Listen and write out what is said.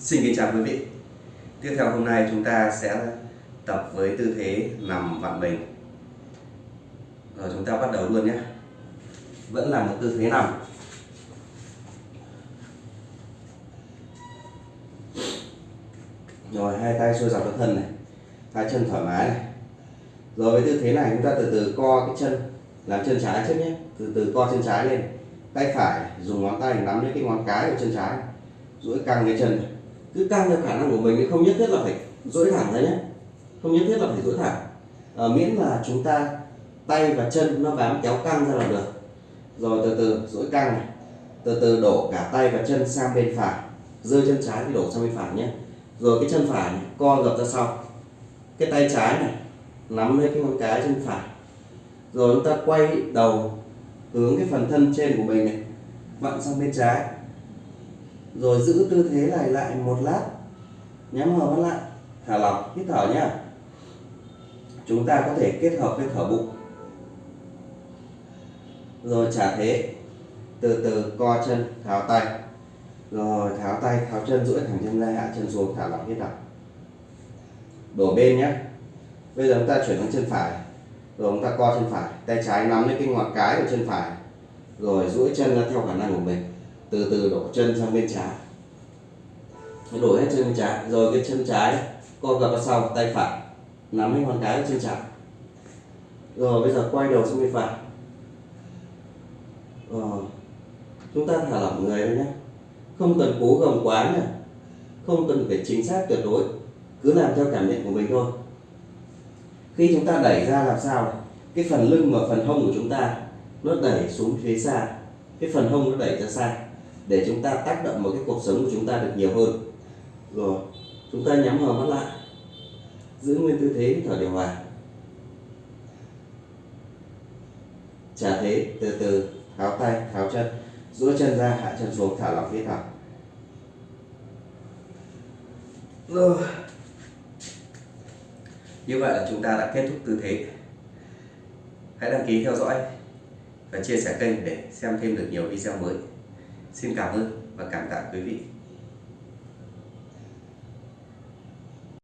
Xin kính chào quý vị. Tiếp theo hôm nay chúng ta sẽ tập với tư thế nằm vặn mình. Rồi chúng ta bắt đầu luôn nhé. Vẫn là một tư thế nằm. Rồi hai tay xuôi dọc cái thân này, hai chân thoải mái này. Rồi với tư thế này chúng ta từ từ co cái chân, làm chân trái trước nhé. Từ từ co chân trái lên. Tay phải dùng ngón tay nắm lấy cái ngón cái của chân trái, duỗi căng cái chân này cứ căng theo khả năng của mình không nhất thiết là phải duỗi thẳng ra nhé. Không nhất thiết là phải duỗi thẳng. À, miễn là chúng ta tay và chân nó bám kéo căng ra là được. Rồi từ từ duỗi căng này. Từ từ đổ cả tay và chân sang bên phải. Rơi chân trái thì đổ sang bên phải nhé. Rồi cái chân phải này, co gập ra sau. Cái tay trái này nắm lấy cái ngón cái chân phải. Rồi chúng ta quay đầu hướng cái phần thân trên của mình này. Vặn sang bên trái rồi giữ tư thế này lại một lát. Nhắm hờ mắt lại. Thả lỏng, hít thở nhá. Chúng ta có thể kết hợp với thở bụng. Rồi trả thế. Từ từ, co chân, tháo tay. Rồi, tháo tay, tháo chân, duỗi thẳng chân ra, hạ chân xuống, thả lỏng, hít thở. Đổ bên nhé bây giờ chúng ta chuyển sang chân phải. Rồi chúng ta co chân phải. Tay trái nắm lấy cái ngón cái của chân phải. Rồi duỗi chân ra theo khả năng của mình từ từ đổ chân sang bên trái. Đổ hết chân bên trái, rồi cái chân trái co gập vào sau, tay phải, nắm lấy ngón cái của chân trái. Rồi, bây giờ quay đầu sang bên phải. Rồi, chúng ta thả lỏng người thôi nhé. Không cần cố gồng quá nhé. Không cần phải chính xác tuyệt đối, cứ làm theo cảm nhận của mình thôi. Khi chúng ta đẩy ra làm sao? Cái phần lưng và phần hông của chúng ta, nó đẩy xuống phía xa. Cái phần hông nó đẩy ra xa để chúng ta tác động vào cái cuộc sống của chúng ta được nhiều hơn. Rồi, chúng ta nhắm hờ mắt lại. Giữ nguyên tư thế thở điều hòa. Trả thế, từ từ, tháo tay, tháo chân. Duỗi chân ra, hạ chân xuống, thả lỏng phía thở. Rồi. Như vậy là chúng ta đã kết thúc tư thế. Hãy đăng ký theo dõi và chia sẻ kênh để xem thêm được nhiều video mới xin cảm ơn và cảm tạ quý vị.